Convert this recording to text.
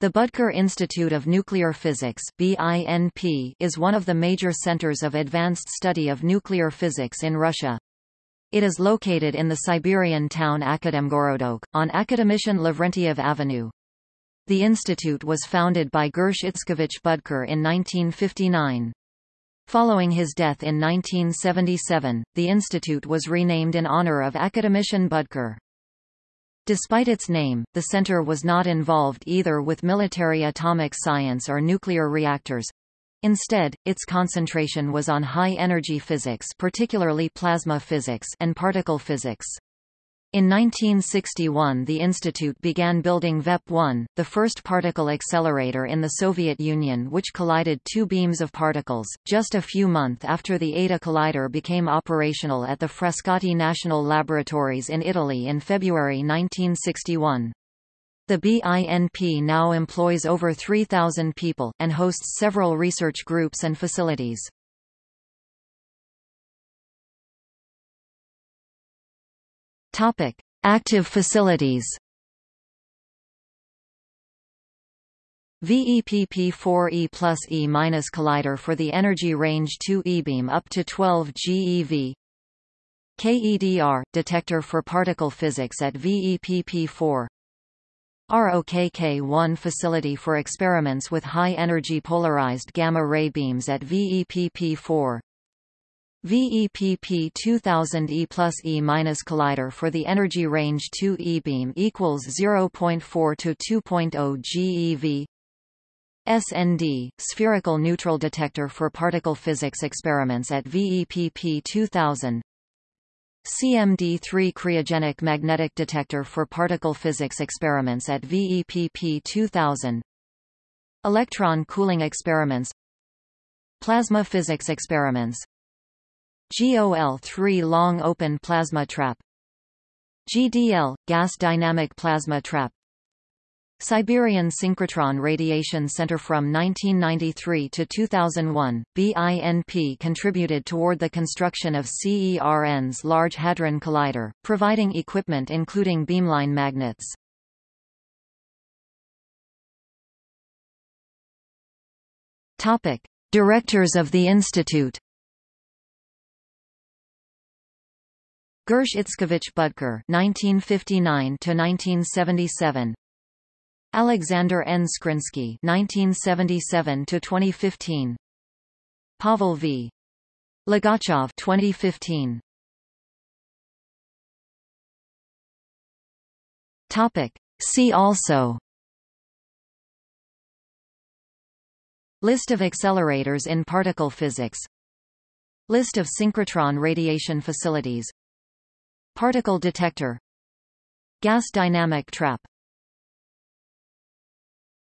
The Budker Institute of Nuclear Physics is one of the major centers of advanced study of nuclear physics in Russia. It is located in the Siberian town Akademgorodok, on Akademician Lavrentiev Avenue. The institute was founded by Gersh Itzkovich Budker in 1959. Following his death in 1977, the institute was renamed in honor of Akademician Budker. Despite its name, the center was not involved either with military atomic science or nuclear reactors. Instead, its concentration was on high-energy physics particularly plasma physics and particle physics. In 1961 the institute began building VEP-1, the first particle accelerator in the Soviet Union which collided two beams of particles, just a few months after the AdA collider became operational at the Frascati National Laboratories in Italy in February 1961. The BINP now employs over 3,000 people, and hosts several research groups and facilities. Topic: Active facilities. VEPP4E plus E minus collider for the energy range 2 E-beam up to 12 GeV. KEDR detector for particle physics at VEPP4. ROKK-1 facility for experiments with high-energy polarized gamma-ray beams at VEPP4. VEPP 2000E plus E minus collider for the energy range 2 E beam equals 0.4 to 2.0 GeV. SND, spherical neutral detector for particle physics experiments at VEPP 2000. CMD3 cryogenic magnetic detector for particle physics experiments at VEPP 2000. Electron cooling experiments Plasma physics experiments GOL3 long open plasma trap GDL gas dynamic plasma trap Siberian Synchrotron Radiation Center From 1993 to 2001, BINP contributed toward the construction of CERN's Large Hadron Collider, providing equipment including beamline magnets. Topic. Directors of the Institute Gersh Itzkovich Budker (1959–1977), Alexander N. Skrinsky (1977–2015), Pavel V. Logachev (2015). Topic. See also. List of accelerators in particle physics List of synchrotron radiation facilities Particle detector Gas dynamic trap